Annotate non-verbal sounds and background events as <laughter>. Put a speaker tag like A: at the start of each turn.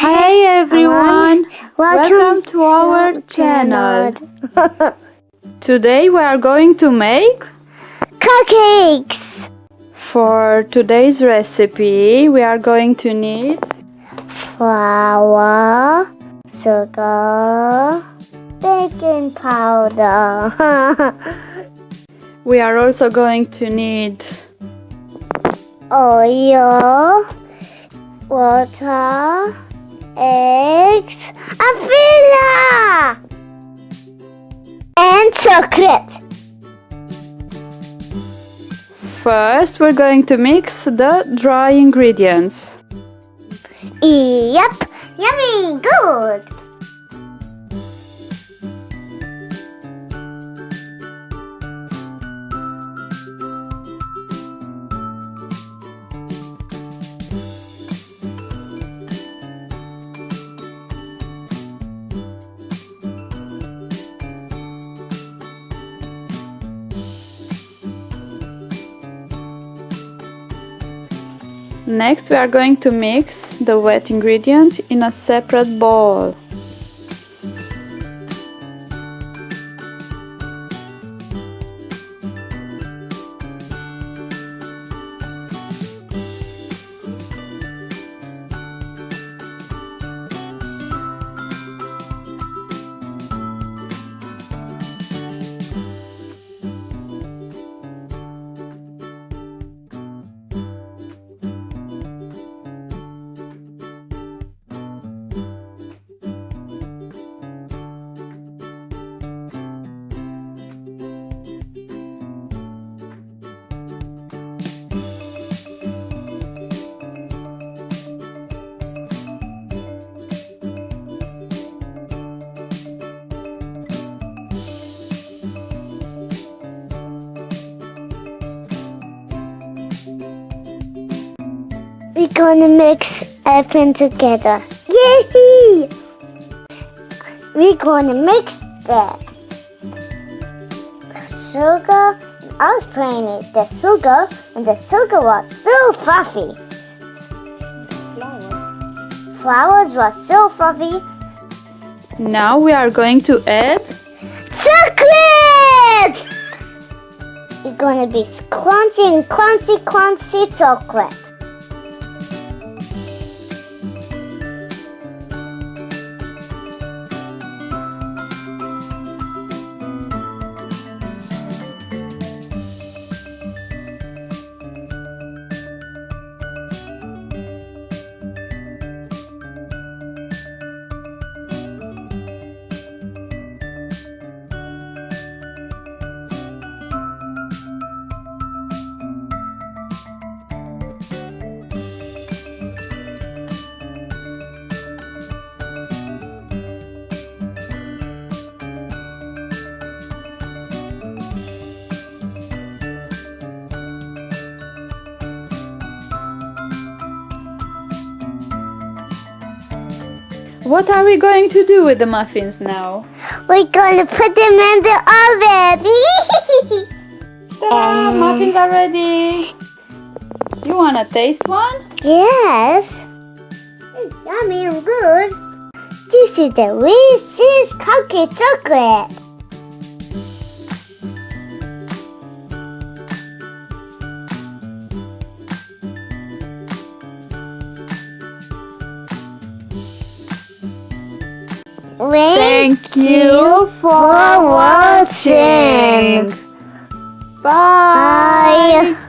A: Hey everyone!
B: Welcome,
A: Welcome to our channel. <laughs> Today we are going to make
B: Cupcakes!
A: for today's recipe we are going to need
B: Flour, sugar, baking powder, <laughs>
A: we are also going to need
B: oil, water, eggs, and vanilla! And chocolate.
A: First we're going to mix the dry ingredients.
B: Yep, yummy, good.
A: Next we are going to mix the wet ingredients in a separate bowl. We're gonna mix everything together. Yay! We're gonna mix the sugar. I was playing it, the sugar, and the sugar was so fluffy. Flowers was so fluffy. Now we are going to add
B: Chocolate! It's gonna be crunchy and crunchy, crunchy chocolate.
A: What are we going to do with the muffins now?
B: We're gonna put them in the oven. <laughs>
A: Ta-da!
B: Um,
A: muffins are ready! You wanna taste one?
B: yes. It's yummy and good. This is the Reese's cookie chocolate.
A: Thank you for watching. Bye.
B: Bye.